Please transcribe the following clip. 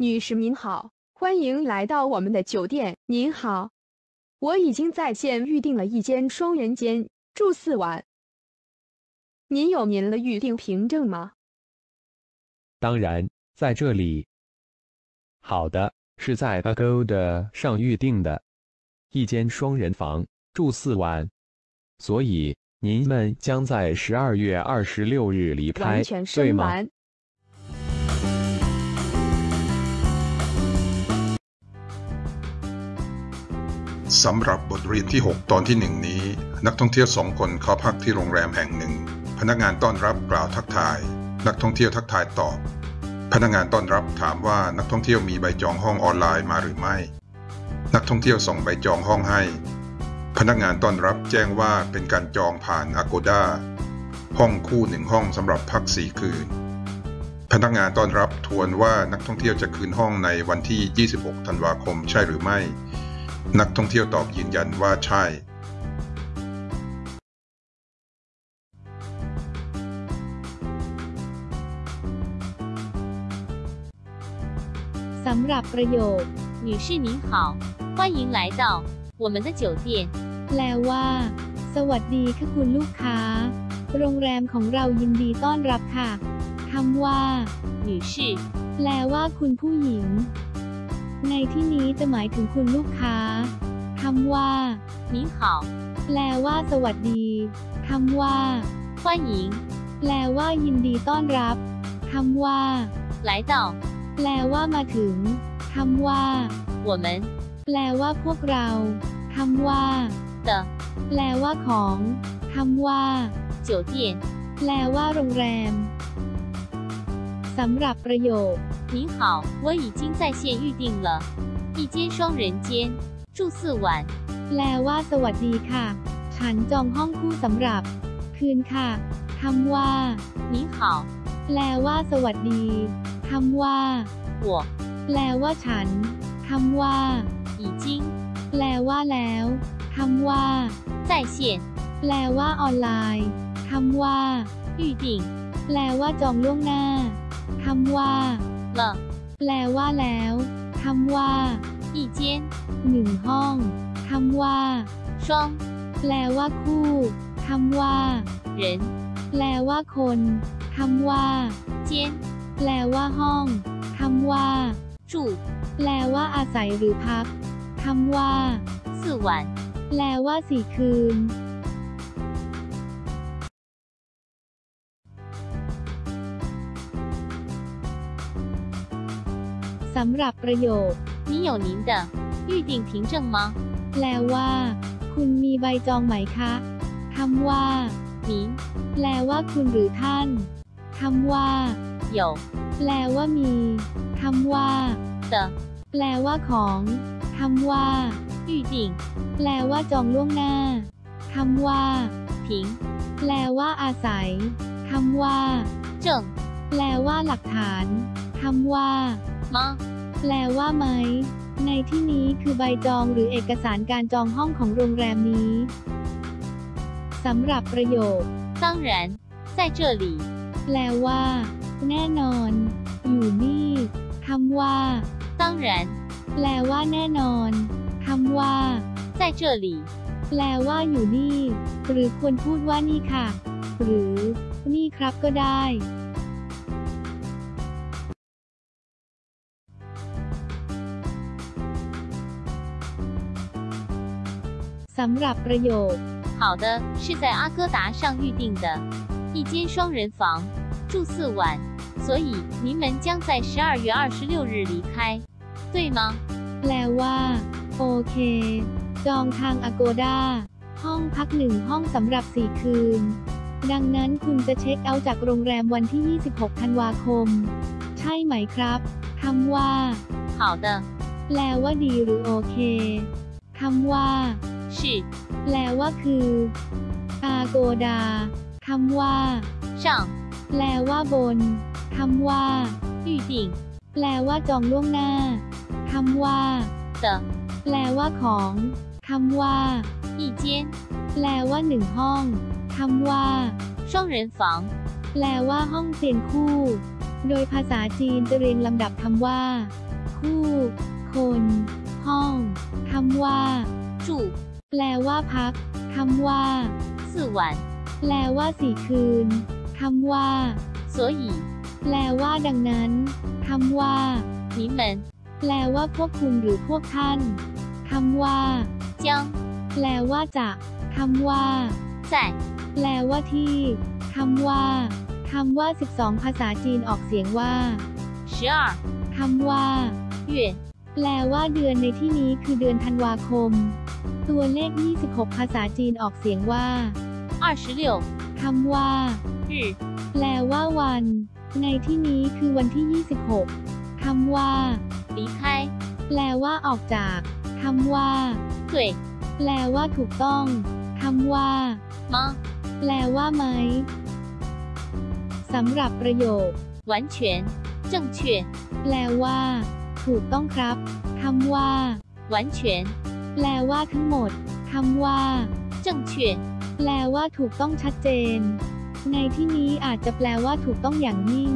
女士您好，欢迎来到我们的酒店。您好，我已经在线预订了一间双人间，住四晚。您有您的预订凭证吗？当然，在这里。好的，是在 Agoda 上预定的，一间双人房，住四晚，所以您们将在十二月二十六日离开，完全对吗？ สำหรับบทเรียนที่ 6 ตอนที่หนึ่งนี้ นักท่องเที่ยวสองคนเข้าพักที่โรงแรมแห่งหนึ่ง พนักงานต้อนรับกล่าวทักทาย นักท่องเที่ยวทักทายตอบ พนักงานต้อนรับถามว่านักท่องเที่ยวมีใบจองห้องออนไลน์มาหรือไม่ นักท่องเที่ยวส่งใบจองห้องให้ พนักงานต้อนรับแจ้งว่าเป็นการจองผ่าน Agoda ห้องคู่หนึ่งห้องสำหรับพักสี่คืน พนักงานต้อนรับทวนว่านักท่องเที่ยวจะคืนห้องในวันที่ 26 ธันวาคมใช่หรือไม่ นักท่องเที่ยวตอบยืนยันว่าใช่ สำหรับประโยค 女士您好，欢迎来到我们的酒店。 แปลว่า สวัสดีค่ะคุณลูกค้า โรงแรมของเรายินดีต้อนรับค่ะคำว่า 女士 แปลว่าคุณผู้หญิง ในที่นี้จะหมายถึงคุณลูกค้าคำว่า 您好， แปลว่า สวัสดีคำว่า 欢迎 แปลว่า ยินดีต้อนรับคำว่า 来到 แปลว่ามาถึงคำว่า 我们 แปลว่าพวกเราคำว่า 的 แปลว่าของคำว่า 酒店。 แปลว่าโรงแรม สำหรับประโยค 您好，我已经在线预定了一间双人间，住四晚。 แปลว่า สวัสดีค่ะ ฉันจองห้องคู่สำหรับ คืนค่ะคำว่า 您好， แปลว่า สวัสดีคำว่า 我 แปลว่าฉันคำว่า 已经 แปลว่าแล้วคำว่า 在线 แปลว่าออนไลน์คำว่า 预定 แปลว่าจองล่วงหน้าคำว่า 了 แปลว่าแล้วคำว่า 一间 หนึ่งห้องคำว่า 双 แปลว่าคู่คำว่า 人 แปลว่าคนคำว่า 间 แปลว่าห้องคำว่า 住 แปลว่าอาศัยหรือพักคำว่า 四晚。 แปลว่าสี่คืน สำหรับประโยค 你有您的预订凭证吗？ แปลว่า คุณมีใบจองไหมคะคำว่า 您 แปลว่าคุณหรือท่านคำว่า 有 แปลว่ามีคำว่า 的 แปลว่าของคำว่า 预定 แปลว่าจองล่วงหน้าคำว่า 凭 แปลว่าอาศัยคำว่า 证 แปลว่าหลักฐานคำว่า 吗？ แปลว่าไหม ในที่นี้คือใบจองหรือเอกสารการจองห้องของโรงแรมนี้สำหรับประโยค 当然，在这里。 แปลว่า แน่นอน อยู่นี่คำว่า 当然， แปลว่าแน่นอนคำว่า 在这里。 แปลว่าอยู่นี่ หรือควรพูดว่านี่ค่ะ หรือ นี่ครับก็ได้ สำหรับประโยค 好的，是在阿哥达上预定的一间双人房，住四晚，所以您们将在十二月二十六日离开，对吗？ แปลว่า โอเค จองทาง Agoda ห้องพักหนึ่งห้องสำหรับ 4 คืน ดังนั้นคุณจะเช็คเอาท์จากโรงแรมวันที่ 26 ธันวาคม ใช่ไหมครับคำว่า 好的， แปลว่าดีหรือโอเคคำว่า 是 แปลว่าคือ Agoda คำว่า 上 แปลว่าบนคำว่า 预定 แปลว่าจองล่วงหน้าคำว่า 的 แปลว่าของคำว่า 一间 แปลว่าหนึ่งห้องคำว่า 双人房， แปลว่าห้องเตียงคู่ โดยภาษาจีนจะเรียงลำดับคำว่า คู่ คน ห้องคำว่า 住 แปลว่าพักคำว่า 四晚， แปลว่าสี่คืนคำว่า 所以 แปลว่าดังนั้นคำว่า 你们 แปลว่าพวกคุณหรือพวกท่านคำว่า 将 แปลว่าจะคำว่า 在 แปลว่าที่คำว่าคำว่า 12 ภาษาจีนออกเสียงว่า 十二 คำว่า 月 แปลว่าเดือนในที่นี้คือเดือนธันวาคม ตัวเลข 26 ภาษาจีนออกเสียงว่า 二十六 คำว่า 日 แปลว่าวัน ในที่นี้คือวันที่ 26 คำว่า 离开， แปลว่าออกจากคำว่า 对 แปลว่าถูกต้องคำว่า 吗？ แปลว่าไหมสำหรับประโยค 完全正确， แปลว่า ถูกต้องครับคำว่า 完全 แปลว่าทั้งหมดคำว่า 正确， แปลว่าถูกต้องชัดเจน ในที่นี้อาจจะแปลว่าถูกต้องอย่างยิ่ง